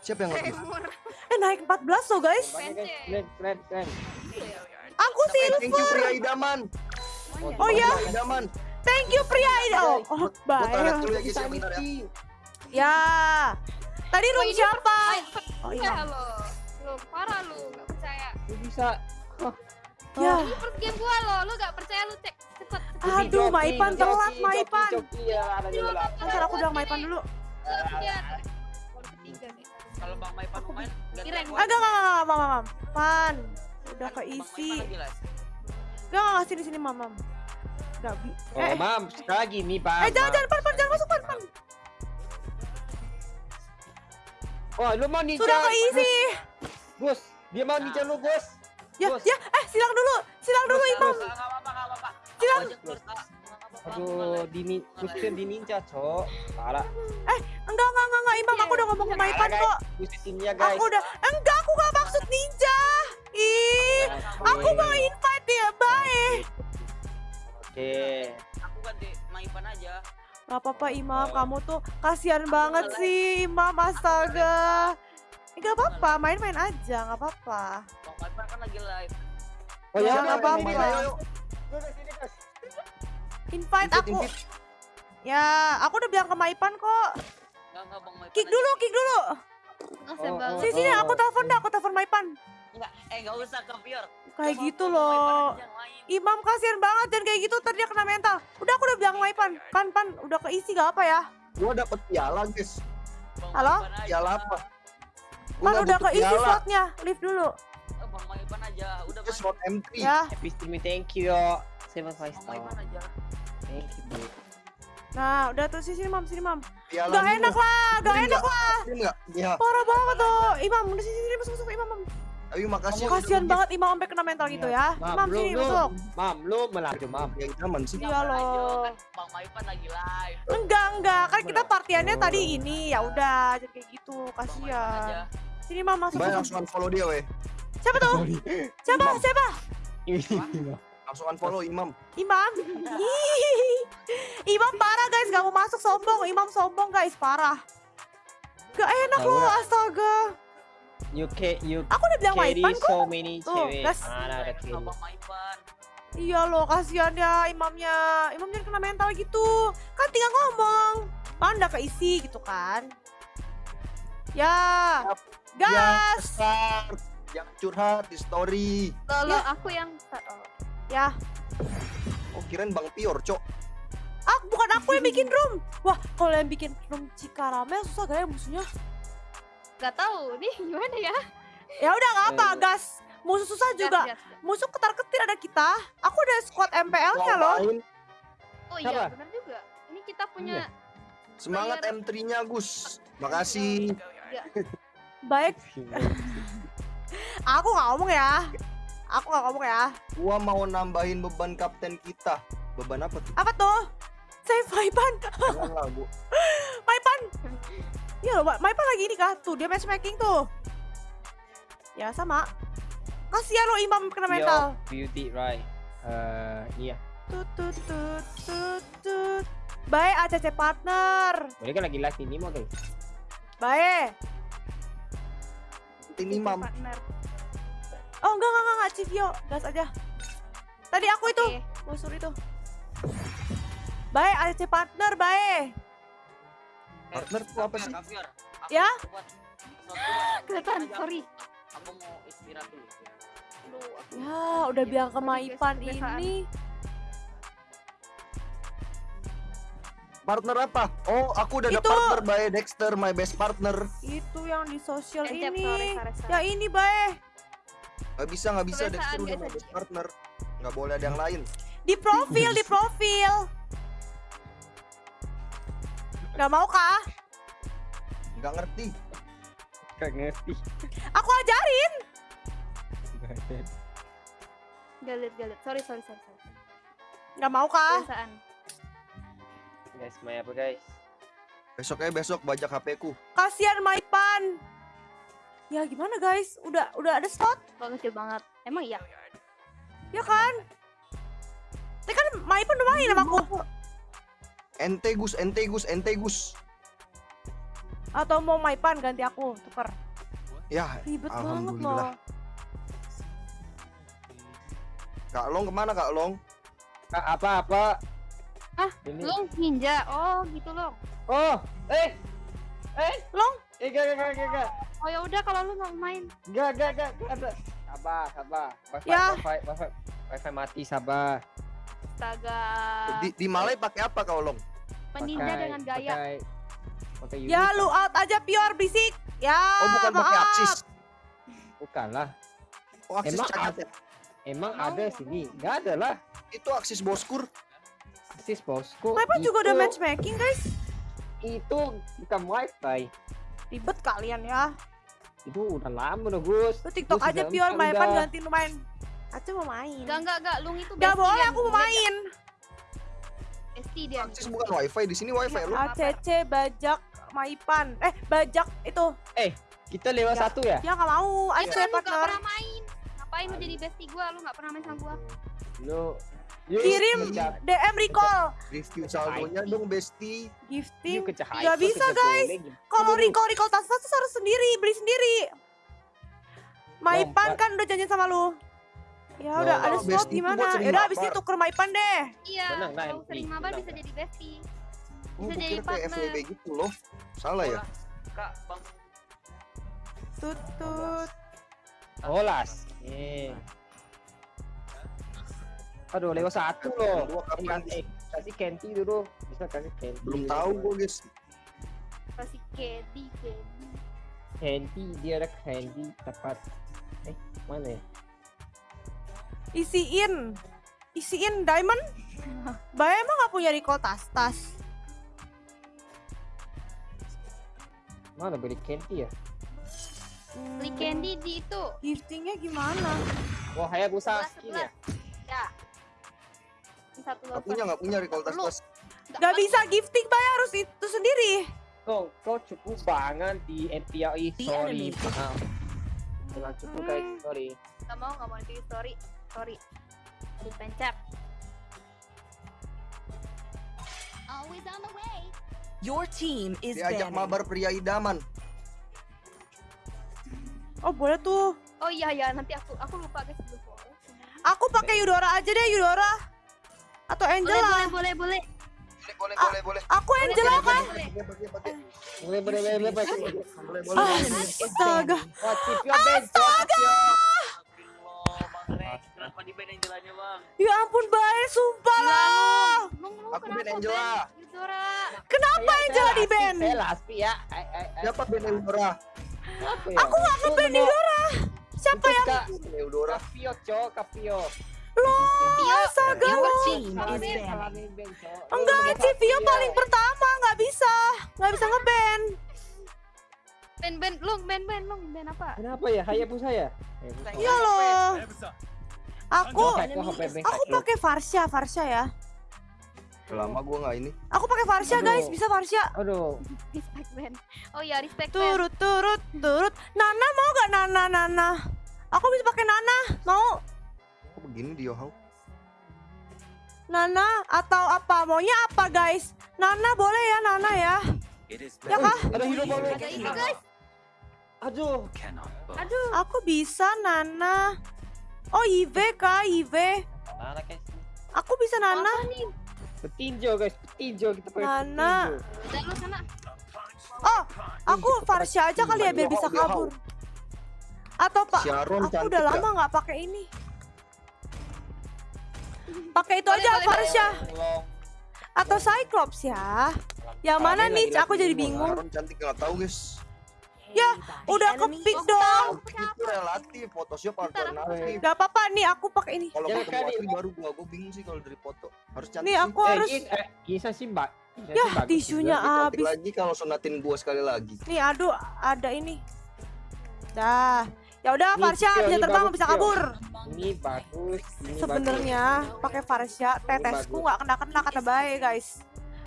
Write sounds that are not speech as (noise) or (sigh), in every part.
Siapa yang lebih? Eh naik 14 loh guys. Keren, keren, keren. Aku Eh, Thank you silver. pria idaman. Oh iya, Pria idaman. thank you pria. Oh, oh tarik baik. dulu ya guys ya bentar ya. Ya. Tadi room siapa? Oh Iya lo. Lu parah lu, gak percaya. Lu bisa. Ya. Ini first game gua lo, lu gak percaya lu cek cepet. Aduh, Maipan telat, Maipan. Iya, ada. Ntar aku bilang Maipan dulu. Lihat. Kalau Bang Maipan main, Kirain. Ah, enggak, enggak, enggak, mam, mam. Pan. Udah keisi. Enggak, enggak, sini, sini, mam, mam. Enggak, bi. Oh, Eh, mam, sekali lagi nih, Bang. eh, jangan, jangan, pan, pan, jangan masuk, pan, pan. Oh, lu mau ninja. Sudah keisi. Bos, dia mau ninja lu, Bos. Ya, ya, eh, silang dulu, silang dulu, Imam. Silang. Aduh, di Gusten di ninja, Cok. Parah. Enggak, enggak, enggak, enggak, Imam, aku udah ngomong ke Maipan kok. guys. Aku udah, enggak, aku gak maksud ninja. Ih, aku mau invite dia, baik. Oke. Aku ganti Maipan aja. Gak apa-apa, Imam, kamu tuh kasihan banget sih, Imam, astaga. Eh, gak apa-apa, main-main aja, gak apa-apa. Bang Maipan kan lagi live. Oh Ya, ya, nggak nggak apa-apa. Invite Invite, aku. Ya, aku udah bilang ke Maipan kok. Enggak enggak Bang Maipan. Kick aja. dulu, kick dulu. Makasih Oh, banget. oh. Sini, sini, aku telepon dah, aku telepon Maipan. Enggak, eh enggak usah ke Pior. Kayak gitu loh. Imam kasihan banget dan kayak gitu tadi dia kena mental. Udah aku udah bilang Maipan, kan pan udah keisi gak apa ya? Gua dapet piala guys. Bang Halo? Piala apa? Pan udah keisi piala. slotnya, lift dulu. Eh, Bang Maipan aja. Udah main. slot M3. Ya. Epistimi thank you yo. Seven five Bang. Maipan aja. Thank you, bro. Nah, udah tuh sini mam, sini mam. Piala Gak dulu. enak lah, gak Ini enak lah. Ini enggak? Iya. Parah banget tuh. Imam, udah sini sini masuk masuk Imam. Mam. Ayo makasih. Kasihan banget Imam sampai kena mental gitu ya. Mam, sini masuk. mam, lu melaju, mam. Ya idaman sih. Iya aja, loh. kan Bang Maipan lagi live. Enggak, enggak. Kan kita partiannya Oh. tadi ini. Ya udah, jadi kayak gitu. Bang aja. Kasihan. Sini Mam masuk. Masuk. langsung unfollow dia weh. Siapa tuh? Siapa? Siapa? Langsung unfollow Imam. Imam. Hihihi. Imam parah guys, gak mau masuk sombong. Imam sombong guys, parah. Gak enak loh, astaga. You can you Aku udah bilang Maipan kok. so many Tuh, Maipan. Iya loh, kasihan ya imamnya. Imamnya kena mental gitu. Kan tinggal ngomong. Kan udah keisi gitu kan. Ya. Gas. Jangan curhat di story. Lo, Ya. aku yang oh. Ya. Oh kirain Bang Pior, Cok. Ah, bukan aku yang bikin room. Wah, kalau yang bikin room Cikaramel susah gak ya musuhnya? Gak tahu nih (laughs) gimana ya. Ya udah gak apa, Eh. gas. Musuh susah juga. Gas, gas, gas. Musuh ketar-ketir ada kita. Aku udah squad MPL-nya loh. Oh iya benar juga. Ini kita punya Semangat M3-nya Gus. Makasih. Baik, (laughs) aku gak ngomong ya. Aku gak ngomong ya. Gua mau nambahin beban kapten kita. Beban apa tuh? Apa tuh? Save Maipan. Jangan lah, Bu. (laughs) Maipan. Iya loh, Ma- Maipan lagi ini kah? Tuh, dia matchmaking tuh. Ya, sama. Kasihan lo Imam kena mental. Yo, beauty right. Eh, iya. Tut, tut, tut, tut, tut. Baik, ACC partner. Boleh kan lagi live ini mau guys. Baik. Ini Imam. partner. Oh, enggak, enggak, enggak, Civio. Gas aja. Tadi aku itu. Oke. Busur itu. Baik, ACC partner, baik. Partner tuh apa sih? Kaviar, Ya? (gasps) Kelihatan, sorry. Aku mau istirahat dulu. Ya, udah guys, Maipan kebiasaan. ini. Partner apa? Oh, aku udah ada Itu. partner by Dexter, my best partner. Itu yang di sosial ini. sorry, sorry, sorry. Ya ini, baik. Gak bisa, gak bisa guys, my aja. best partner. Gak boleh ada yang lain. Di profil, di profil. Gak mau kah? Gak ngerti. Gak ngerti. Aku ajarin. galit galit. Sorry sorry sorry. sorry. Gak mau kah? Guys, main apa guys? Besok aja besok bajak HP ku. Kasihan Maipan. Ya gimana guys? Udah udah ada slot, kecil banget. Emang iya. ya kan? Tapi kan Maipan udah main sama aku. Ente Gus, ente Gus, ente Gus. Atau mau Maipan ganti aku, tuker. Ya, Ribet banget Alhamdulillah. loh. Kak Long ke mana Kak Long? Kak, apa apa? Ah, Ini. Long ninja. Oh, gitu Long. Oh, eh, eh, Long? Eh, gak, gak, gak, gak, Oh ya udah kalau lu nggak main. gak, gak, gak, gak ada. Sabar, sabar. Wifi, Ya. wifi, wifi, wifi mati, sabar. Astaga. Di, di Malay pakai apa Kak Long? Peninja Pakai- dengan gaya. Pakai, pakai Ya lu out aja Pior berisik. Ya, Oh bukan pakai maaf. Axis. Bukan lah. Oh Axis Emang cacat ada? ya? Emang Mau, ada mau. sini? Gak ada lah. Itu Axis Boskur. Sis bosku. Maipan juga udah matchmaking guys. Itu bukan wifi. Ribet kalian ya. Itu udah lama udah Gus. Lu TikTok Gus aja empat Maipan udah. ganti lu main. Aca mau main. Enggak enggak enggak, Lung itu Gak boleh aku mau main. Bestie dia. Axis bukan wifi di sini wifi lu. ACC bajak Maipan. Eh, bajak itu. Kita lewat Ya. satu ya? Dia nggak mau. Ya Ayo kan saya lu nggak partner. pernah main. Ngapain lu jadi bestie gua? Lu nggak pernah main sama gua. Lu Yuk, Kirim kejar- DM recall. Review saldonya dong Besti. Gifting. hyper, bisa, guys. Kalau recall recall tas tas harus sendiri, beli sendiri. Maipan kan udah janjian sama lu. Ya udah ada slot itu gimana? Ya udah abis ini lapar. tuker Maipan deh. Iya. Kalau sering mabar bisa jadi bestie. Oh, Bisa jadi kira kayak partner. FWB gitu loh. Salah ya? Kak, bang. Tut tut. Oh las. Eh. Aduh lewat satu loh. Dua kapan? Eh, kasih Kenti dulu. Bisa kasih Kenti. Belum tahu gua guys. Pasti Kedi, Kedi. Kenti dia ada Kenti tepat. Eh mana ya? Isiin. Isiin diamond. Bay emang gak punya recall tas tas. Mana beli Kenti ya? Hmm, Beli candy di itu. Giftingnya gimana? Wah Hayabusa Sebelas, skin ya? Satu Nggak punya nggak punya recall tas. Gak bisa gifting bay harus itu sendiri. Kau kau cukup banget di NPRI. Sorry. Maaf. Jangan cukup guys. Hmm. Sorry. Gak mau, gak mau di story. Sorry. Dipencet. Always on the way. Your team is Diajak banning. mabar pria idaman. Oh boleh tuh. Oh iya ya, nanti aku aku lupa guys. Aku pakai Eudora aja deh Eudora. Atau Angela. boleh, boleh, boleh. Boleh boleh Ah. boleh. Aku Angela kan. boleh, boleh. Boleh boleh Ah, astaga. Kenapa di band yang jalannya, Bang? Ya ampun baik, sumpah lah. Aku Ben Angela. Kenapa Angela saya di band? Saya laspi ya. Siapa Ben Eudora? Ya? Aku gak ngeband Eudora. Siapa yang Eudora. Kapio, Cok, Kapio. Loh, astaga salah band, Cok. Enggak, Lu Civio Kapio. paling pertama nggak bisa, nggak bisa ngeband. Ben, Ben, Lung, Ben, Ben, Lung, Ben apa? Kenapa ya? Hayabusa ya? Iya loh. Aku aku lu. pakai Varsha, Varsha ya. Lama gua nggak ini. Aku pakai Varsha guys, bisa Varsha. Aduh, Respect Ben. Oh iya, respect Ben. Turut turut turut. Nana mau gak Nana Nana? Aku bisa pakai Nana, mau Kok begini dia how? Nana atau apa? Maunya apa guys? Nana boleh ya Nana ya? Ya kah? ada hero baru. Ada itu guys. Aduh, Aduh. Aku bisa Nana. Oh Ive kah Ive? Nana guys. Aku bisa Nana. Petinjo guys, petinjo kita pakai Nana. petinjo. Sana. Oh, aku Varsha aja kali ya biar bisa kabur. Atau pak? Aku udah lama nggak pakai ini. Pakai itu Boleh, aja Varsha Tolong. atau Cyclops ya. Yang mana nih? lagi Aku jadi bingung. Cantik nggak tahu guys. Ya, udah Enemy kepick is dong. Itu relatif, Photoshop alternatif. Gak apa-apa nih, aku pakai ini. Kalau ketemu asli baru gua, gua bingung sih kalau dari foto. Harus cantik Nih aku Eh, harus. Gis, eh, Gisa sih mbak. Ya, tisunya habis. lagi kalau sonatin gua sekali lagi. Nih, aduh, ada ini. Dah. Ya udah, Tio, bisa terbang, bisa kabur. Ini bagus. Ini Sebenarnya pakai Varsha, tetesku nggak kena-kena kata baik guys.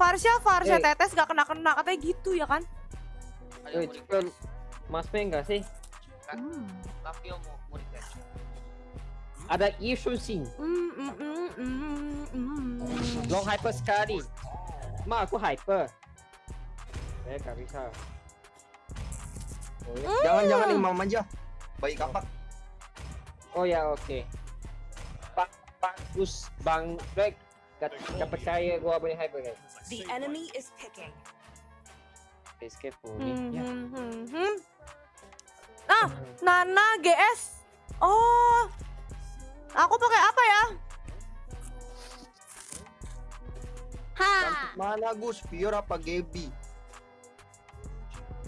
Varsha, Varsha, Eh. tetes nggak kena-kena katanya gitu ya kan? Cipio, Mas Peng nggak sih? Hmm. tes. Ada Yushu Sing. Mm, mm, mm, mm, mm. Long hyper sekali. Ma, aku hyper. Eh, nggak bisa. Oh ya, Jangan-jangan Hmm. imam aja. Baik kapak. oh, ya oke. Pak bagus Bang Black. Gak, gak percaya gua punya hyper guys. the enemy is picking. Escape boleh. Hmm, Ya. hmm, hmm, hmm. Ah, Nana GS. Oh. Aku pakai apa ya? Ha. Mana Gus? Fior apa Gaby?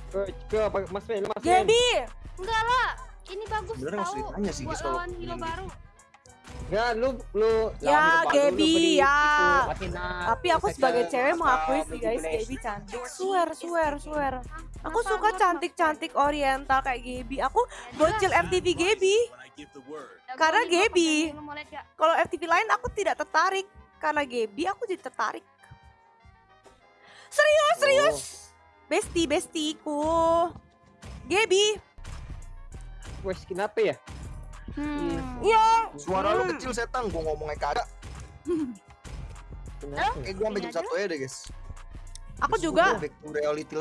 Ke, ke apa- Mas Men, Mas Men. Gaby. Enggak lah. Ini bagus nggak tahu. ditanya sih, Buat guys, kalau lawan hero baru. Ya, lu lu Ya, Gaby, ya. itu, Tapi aku sebagai cewek mengakui sih guys. Gaby cantik. Swear, swear, swear. Aku suka cantik-cantik oriental kayak Gaby. Aku bocil. FTV Gaby. Karena Gaby. Kalau FTV lain aku tidak tertarik. Karena Gaby aku jadi tertarik. Serius, Oh. serius. Besti, bestiku. Gaby. Wes skin apa ya? Hmm. Iya. Suara lu Hmm. kecil setan, gua ngomongnya kagak. Kenapa? Eh gua sampai jam Ini satu ya deh guys. Aku Terus juga. gua back to reality